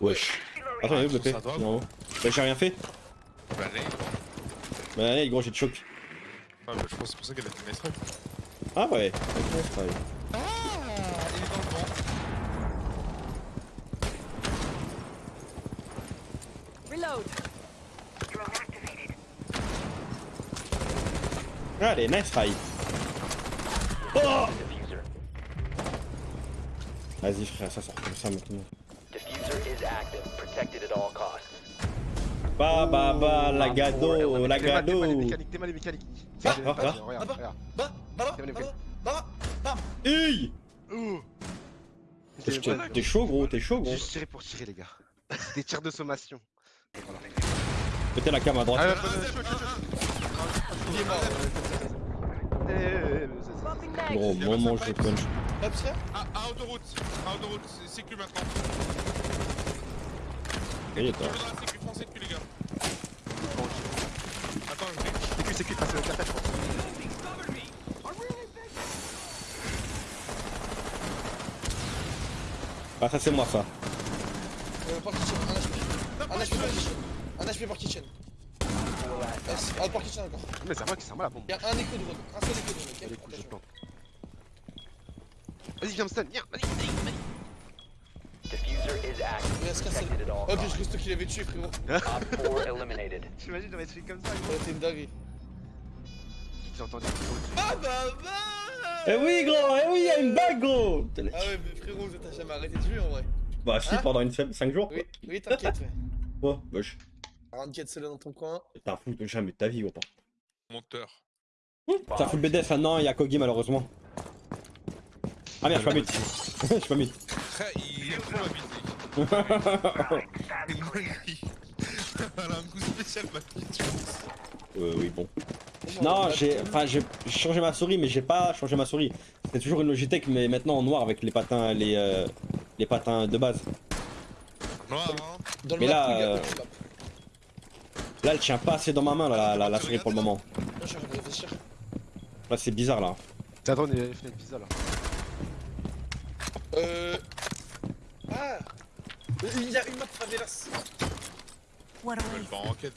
Wesh. Attends, en haut. Bah, j'ai rien fait. Bah, allez. Bah, allez, gros, j'ai de choc. Ah, bah, je pense que c'est pour ça qu'elle a fait nice try. Ah ouais. C'est pareil. Ah, il est dans le vent. Reload. Allez, nice try. Oh. Vas-y, frère, ça sort comme ça maintenant. Bah, bah, bah, la gado, la T'es mal, t'es mal les gado. mécaniques, t'es mal les mécaniques. Ah, ah, ah. Regarde, bah. Bah, bah, T'es bah, bah, Ouh. T'es t'es chaud, gros, t'es chaud, gros. Juste tirer pour tirer, les gars. Des tirs de sommation. Mettez la cam à droite. Ah, Ah, chaud. Il est mort. eh, eh, eh. Gros, je punch. Hop, tiens. Ah, à autoroute. À autoroute, c'est maintenant. Les gars. Attends. C'est que je pense. Ah, ça, c'est moi, ça. Euh, Kitchen, un HP. Un HP Port Kitchen. Un HP Port Kitchen. Yes. Port Kitchen encore. Mais c'est moi qui c'est à moi la bombe. Il y a un écho de drone. Un seul écho de drone. Vas-y, viens me stun, viens, vas-y, vas-y, Oh, puis je reste qu'il avait tué, frérot. Op 4 eliminated. T'imagines, j'aurais fait comme ça, aurait été une dinguerie. J'ai entendu. Ah bah bah Eh oui, gros, eh oui, y'a une bague, gros. Ah ouais, mais frérot, t'as jamais arrêté de jouer en vrai. Bah, si, Hein pendant une 5 jours. Oui, oui, t'inquiète, ouais. Oh, wesh. Un quête seul dans ton coin. T'as un fou de jamais de ta vie, gros. pas. Monteur. T'as full BDS maintenant, il y a Kogi malheureusement. Ah merde, je suis pas mute. Je suis pas mute. Il est trop habité. Il est Elle a un coup spécial, ma petite. Euh, oui, bon. Non, j'ai enfin, j'ai changé ma souris, mais j'ai pas changé ma souris. C'était toujours une Logitech, mais maintenant en noir avec les patins, les, euh, les patins de base. Noir, hein. Dans le Mais là, euh. Là, elle tient pas assez dans ma main, là, la, la, la souris pour le moment. Là, c'est bizarre, là. Attends, il y a les fenêtres pizza là. Euh. Ah Il y a une map favelas. Je vais le waste. faire en enquête.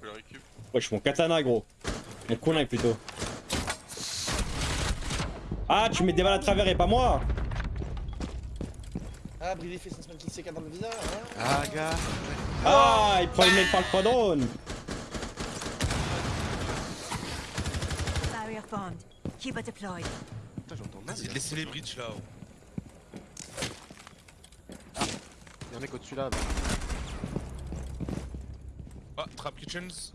Je le récup. Ouais, je suis mon katana, gros. Mon kunai, plutôt. Ah, tu mets des balles à travers et pas moi Ah, Brilly fait son semaine qui s'écarte dans le visage. Hein Ah, gars. Ah, il prend une mail par le drone Barrier formed. Cuba deployed. Putain, j'entends mal. Vas-y, laissez les bridges là. Y'a un mec au-dessus là. Ah, Trap Kitchens.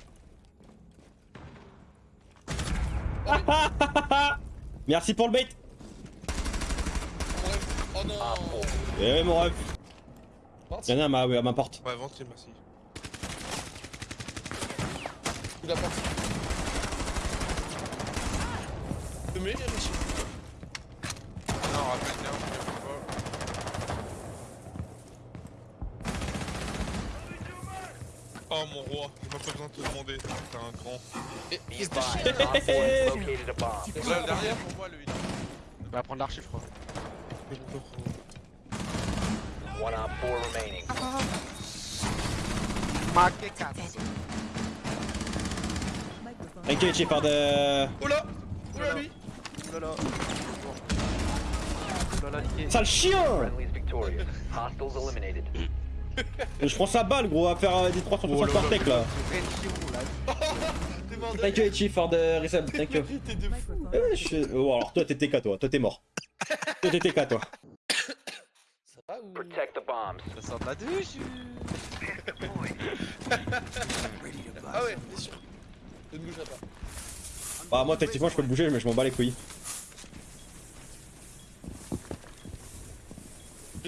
Merci pour le bait Oh non Eh oui, mon ref. Y'en a à ma, à ma porte. Ouais, ventile, merci. Il a monsieur. Non, rappelle je pas. Oh mon roi, j'ai même pas besoin de te demander, t'es un grand. Et 4 bomb. Là, derrière pour moi, lui. Il va prendre l'archive, je crois. One Op 4 remaining. Marqué 4. Microphone. Thank you, Chief, for the... Oh là Oh là lui niqué. Sale chien Friendly's victorious. Hostiles eliminated. Je prends sa balle, gros, à faire euh, des 360 par tech, là. Thank you, Chief, for the resub, thank you. Microphone. Eh, je- Oh, alors toi, t'es TK, toi. Toi, t'es mort. toi, t'es TK, toi. Ça va ou? Protect the bombs. Ça sort de la douche. Ah ouais, bien sûr. Ne bougerai pas. Bah, moi, techniquement, je peux bouger, mais je m'en bats les couilles.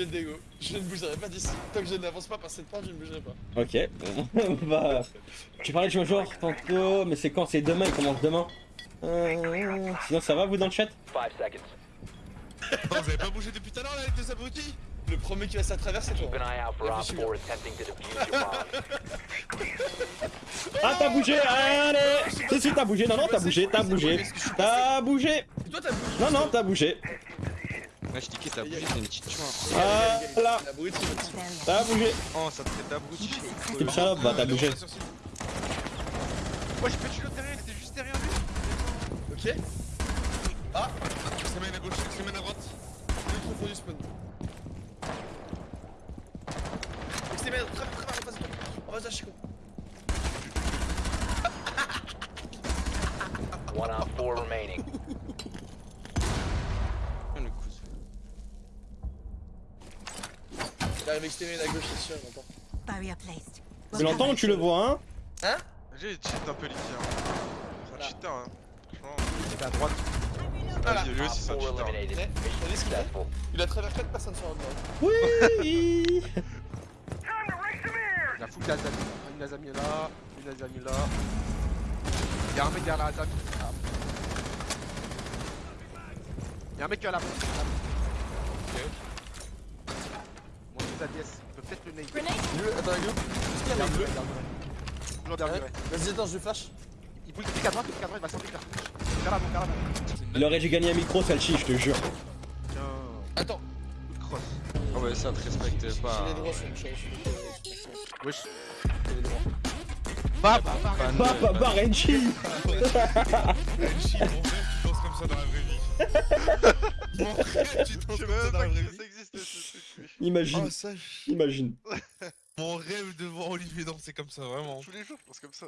Viens de dégo. Je ne bougerai pas d'ici. Tant que je n'avance pas par cette porte, je ne bougerai pas. Ok. bah... Tu parlais de jouer tantôt, mais c'est quand? C'est demain, il commence demain? Euh, Sinon, ça va, vous, dans le chat? 5 seconds. Non, vous avez pas bougé depuis tout à l'heure là, les deux abrutis? Le premier qui va se la traverser, toi. Keep an eye out for Op 4 attempting to defuse your bomb. Ah, t'as bougé Allez Si, si, t'as bougé. Non, non, t'as bougé, t'as bougé. T'as bougé Toi, t'as bougé. Non, non, t'as bougé. Ouais, je dis que t'as bougé, t'es une petite chouin. Ah là, t'as bougé. Oh, ça te fait d'abruti. Salope, bah t'as bougé. Ouais, j'ai pas tué l'autre derrière, il était juste derrière lui. Ok. Semaine à gauche, semaine à droite. Est trop du spawn. Très bien, très bien, en face de toi. En face de Chico. One op 4 remaining. le cousin. Il arrive extérieur à gauche, c'est sûr, j'entends. Barrier placed. C'est longtemps que tu le vois, hein J'ai cheat un peu les tirs. C'est un cheater, hein. Franchement. Il était à droite. Voilà. Vas-y, lui aussi, c'est un Op 4 cheater. ce qu'il. Il a travers 4 personnes sur le mur. Oui Il a full Lazami. Une Lazami là, une Lazami là. Il y a un mec derrière la Lazami. Ah. Il y a un mec qui a la bombe. Mon ADS, il peut peut-être le nade. Grenade. Bleu, attends. Est-ce qu'il y a un mec bleu Toujours derrière lui, ouais. Vas-y, attends, je flash. Il bouge, à droite, à droite, il va sortir. Vers vers. Il aurait dû gagner un micro, celle-ci, je te jure. Tiens, Attends, coup de crosse. Ah ouais, ça te respecte j'ai pas. les droits sur. J'ai Wesh. les droits. Bah, bah, bah, Bah, bah, bah, Imagine, Oh, ça, imagine. mon rêve de voir Olivier danser comme ça, vraiment. Tous les jours, je pense comme ça.